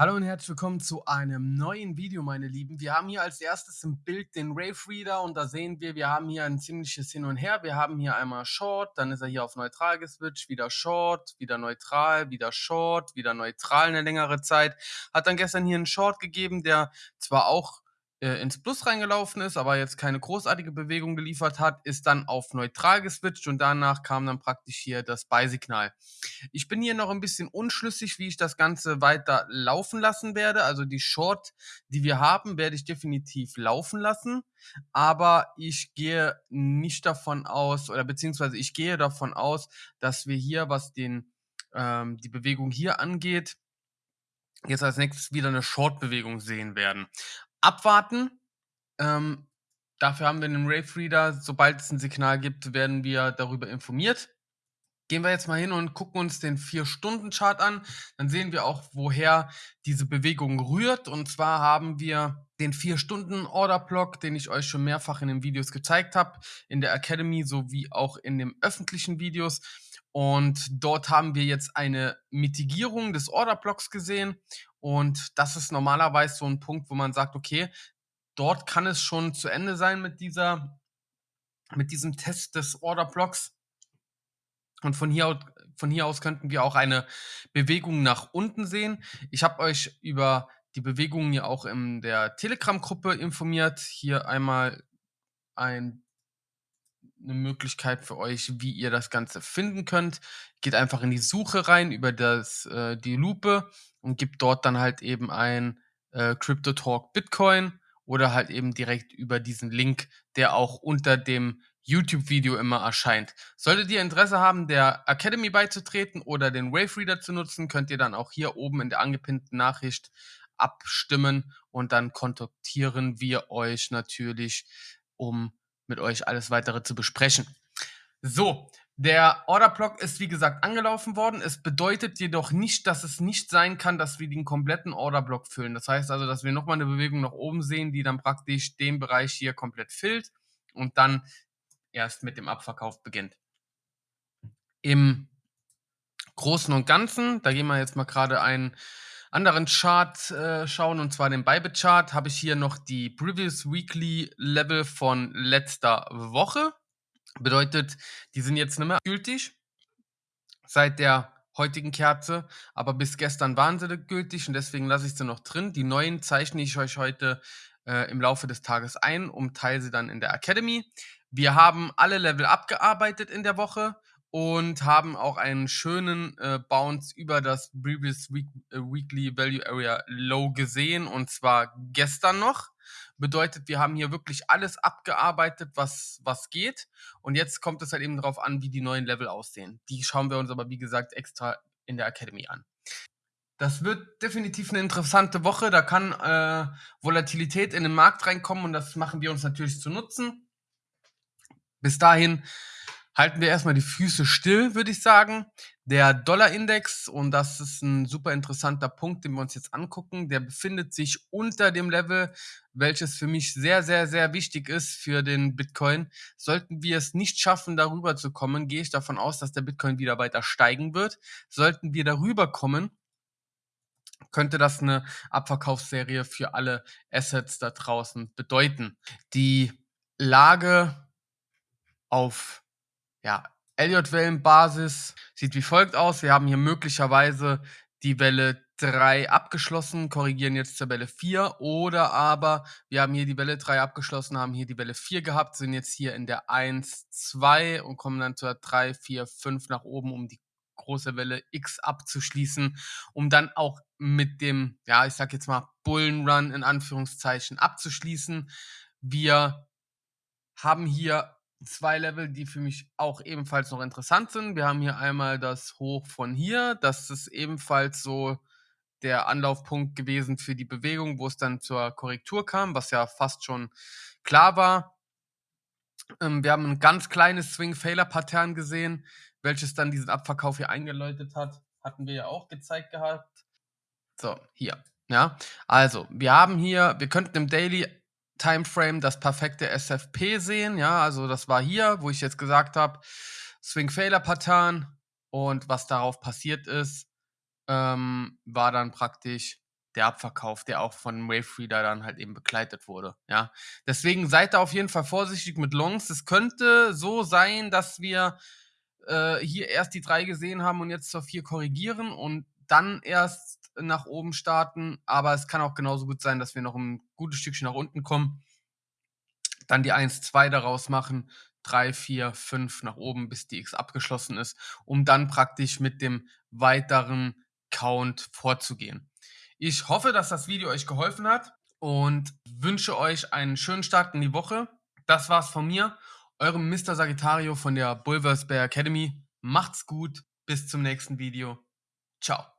Hallo und herzlich willkommen zu einem neuen Video, meine Lieben. Wir haben hier als erstes im Bild den Rave Reader und da sehen wir, wir haben hier ein ziemliches Hin und Her. Wir haben hier einmal Short, dann ist er hier auf neutral geswitcht, wieder Short, wieder neutral, wieder Short, wieder neutral eine längere Zeit. Hat dann gestern hier einen Short gegeben, der zwar auch äh, ins Plus reingelaufen ist, aber jetzt keine großartige Bewegung geliefert hat, ist dann auf neutral geswitcht und danach kam dann praktisch hier das Buy-Signal. Ich bin hier noch ein bisschen unschlüssig, wie ich das Ganze weiter laufen lassen werde. Also die Short, die wir haben, werde ich definitiv laufen lassen. Aber ich gehe nicht davon aus, oder beziehungsweise ich gehe davon aus, dass wir hier, was den, ähm, die Bewegung hier angeht, jetzt als nächstes wieder eine Short-Bewegung sehen werden. Abwarten. Ähm, dafür haben wir einen Rave Reader. Sobald es ein Signal gibt, werden wir darüber informiert. Gehen wir jetzt mal hin und gucken uns den 4-Stunden-Chart an. Dann sehen wir auch, woher diese Bewegung rührt. Und zwar haben wir den 4-Stunden-Order-Block, den ich euch schon mehrfach in den Videos gezeigt habe, in der Academy sowie auch in den öffentlichen Videos. Und dort haben wir jetzt eine Mitigierung des Order-Blocks gesehen. Und das ist normalerweise so ein Punkt, wo man sagt, okay, dort kann es schon zu Ende sein mit dieser, mit diesem Test des Order-Blocks. Und von hier, aus, von hier aus könnten wir auch eine Bewegung nach unten sehen. Ich habe euch über die Bewegungen ja auch in der Telegram-Gruppe informiert. Hier einmal ein, eine Möglichkeit für euch, wie ihr das Ganze finden könnt. Geht einfach in die Suche rein über das, äh, die Lupe und gibt dort dann halt eben ein äh, Crypto Talk Bitcoin oder halt eben direkt über diesen Link, der auch unter dem YouTube-Video immer erscheint. Solltet ihr Interesse haben, der Academy beizutreten oder den Wave Reader zu nutzen, könnt ihr dann auch hier oben in der angepinnten Nachricht abstimmen und dann kontaktieren wir euch natürlich, um mit euch alles weitere zu besprechen. So, der Orderblock ist wie gesagt angelaufen worden. Es bedeutet jedoch nicht, dass es nicht sein kann, dass wir den kompletten Orderblock füllen. Das heißt also, dass wir nochmal eine Bewegung nach oben sehen, die dann praktisch den Bereich hier komplett füllt und dann erst mit dem Abverkauf beginnt. Im Großen und Ganzen, da gehen wir jetzt mal gerade einen anderen Chart äh, schauen, und zwar den Bybit-Chart, habe ich hier noch die Previous Weekly Level von letzter Woche. Bedeutet, die sind jetzt nicht mehr gültig seit der heutigen Kerze, aber bis gestern waren sie gültig und deswegen lasse ich sie noch drin. Die neuen zeichne ich euch heute äh, im Laufe des Tages ein und teile sie dann in der Academy. Wir haben alle Level abgearbeitet in der Woche und haben auch einen schönen äh, Bounce über das Previous Week, äh, Weekly Value Area Low gesehen und zwar gestern noch. Bedeutet, wir haben hier wirklich alles abgearbeitet, was, was geht. Und jetzt kommt es halt eben darauf an, wie die neuen Level aussehen. Die schauen wir uns aber, wie gesagt, extra in der Academy an. Das wird definitiv eine interessante Woche. Da kann äh, Volatilität in den Markt reinkommen und das machen wir uns natürlich zu nutzen. Bis dahin halten wir erstmal die Füße still, würde ich sagen. Der Dollarindex, und das ist ein super interessanter Punkt, den wir uns jetzt angucken, der befindet sich unter dem Level, welches für mich sehr, sehr, sehr wichtig ist für den Bitcoin. Sollten wir es nicht schaffen, darüber zu kommen, gehe ich davon aus, dass der Bitcoin wieder weiter steigen wird. Sollten wir darüber kommen, könnte das eine Abverkaufsserie für alle Assets da draußen bedeuten. Die Lage auf ja, Elliott-Wellenbasis sieht wie folgt aus. Wir haben hier möglicherweise die Welle 3 abgeschlossen, korrigieren jetzt zur Welle 4 oder aber wir haben hier die Welle 3 abgeschlossen, haben hier die Welle 4 gehabt, sind jetzt hier in der 1, 2 und kommen dann zur 3, 4, 5 nach oben, um die große Welle X abzuschließen, um dann auch mit dem, ja, ich sag jetzt mal Bullenrun in Anführungszeichen abzuschließen. Wir haben hier zwei Level, die für mich auch ebenfalls noch interessant sind. Wir haben hier einmal das Hoch von hier. Das ist ebenfalls so der Anlaufpunkt gewesen für die Bewegung, wo es dann zur Korrektur kam, was ja fast schon klar war. Ähm, wir haben ein ganz kleines Swing-Failure-Pattern gesehen, welches dann diesen Abverkauf hier eingeläutet hat. Hatten wir ja auch gezeigt gehabt. So, hier. Ja, also, wir haben hier, wir könnten im Daily Timeframe das perfekte SFP sehen. Ja, also das war hier, wo ich jetzt gesagt habe, Swing Failure Pattern und was darauf passiert ist, ähm, war dann praktisch der Abverkauf, der auch von Wavefeeder dann halt eben begleitet wurde, ja. Deswegen seid da auf jeden Fall vorsichtig mit Longs. Es könnte so sein, dass wir äh, hier erst die 3 gesehen haben und jetzt zur 4 korrigieren und dann erst nach oben starten. Aber es kann auch genauso gut sein, dass wir noch ein gutes Stückchen nach unten kommen. Dann die 1, 2 daraus machen, 3, 4, 5 nach oben, bis die X abgeschlossen ist, um dann praktisch mit dem weiteren Count vorzugehen. Ich hoffe, dass das Video euch geholfen hat und wünsche euch einen schönen Start in die Woche. Das war's von mir, eurem Mr. Sagittario von der Bulverse Bear Academy. Macht's gut, bis zum nächsten Video. Ciao.